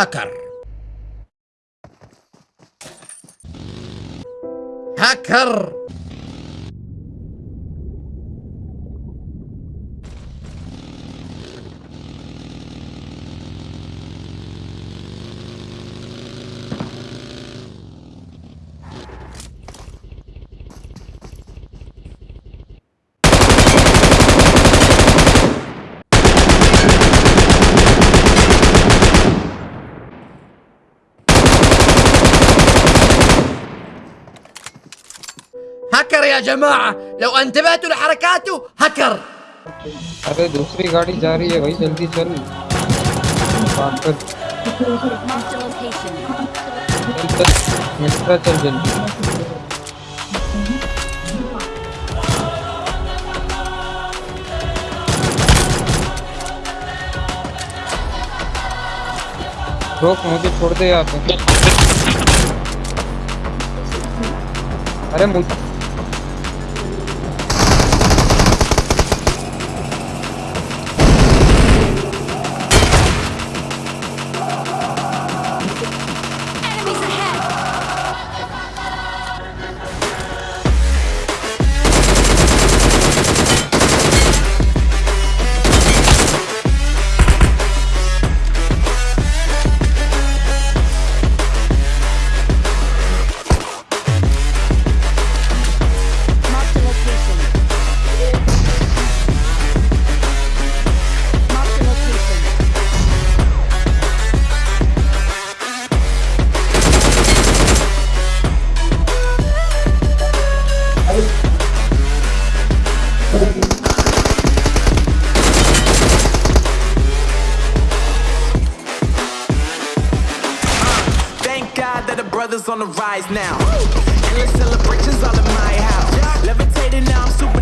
هاكر. هاكر. هكر يا جماعة لو انتبهتوا لحركاته هكر अरे दूसरी गाड़ी जा रही है भाई जल्दी चल पागल Marked a location. चल चल मित्रा चल जल्दी रोक मुझे छोड़ दे यहाँ पे अरे मुझे that on the rise now. Endless celebrations all in my house. Levitating now, I'm super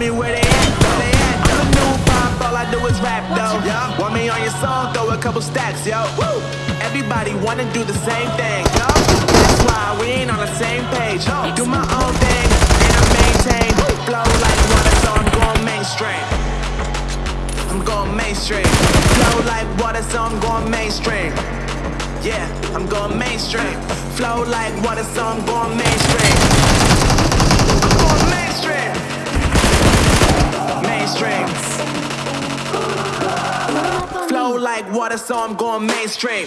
me where they at. Where they at? I'm a new pop. All I do is rap though. Want me on your song? Throw a couple stacks, yo. Woo! Everybody wanna do the same thing, yo. That's why we ain't on the same page. Yo. Do my own thing and I maintain. Flow like water, so I'm going mainstream. I'm going mainstream. Flow like water, so I'm going mainstream. Yeah, I'm going mainstream. Flow like water, so I'm going mainstream. I'm going mainstream. Mainstream. Flow like water, so I'm going mainstream.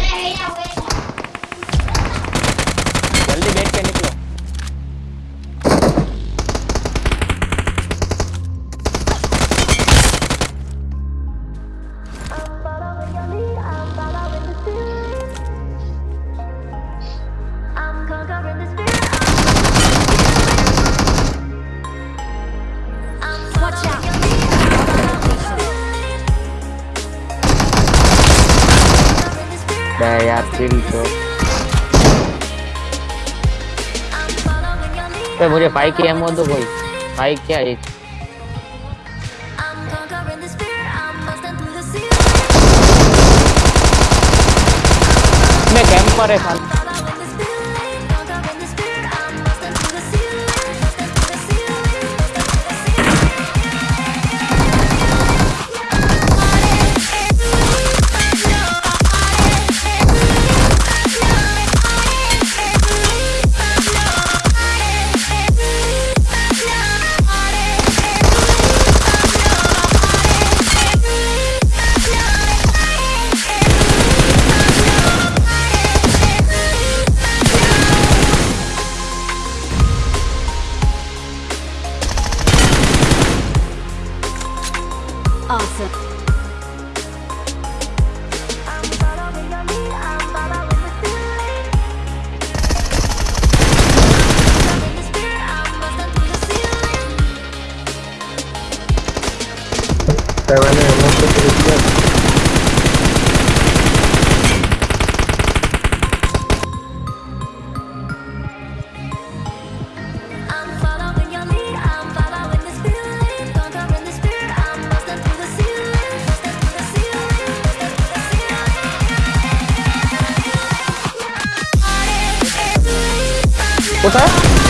दिल तो। तो मुझे five की ammo दो कोई। Five क्या एक मैं कैंपर है साला। guy right there. What's that?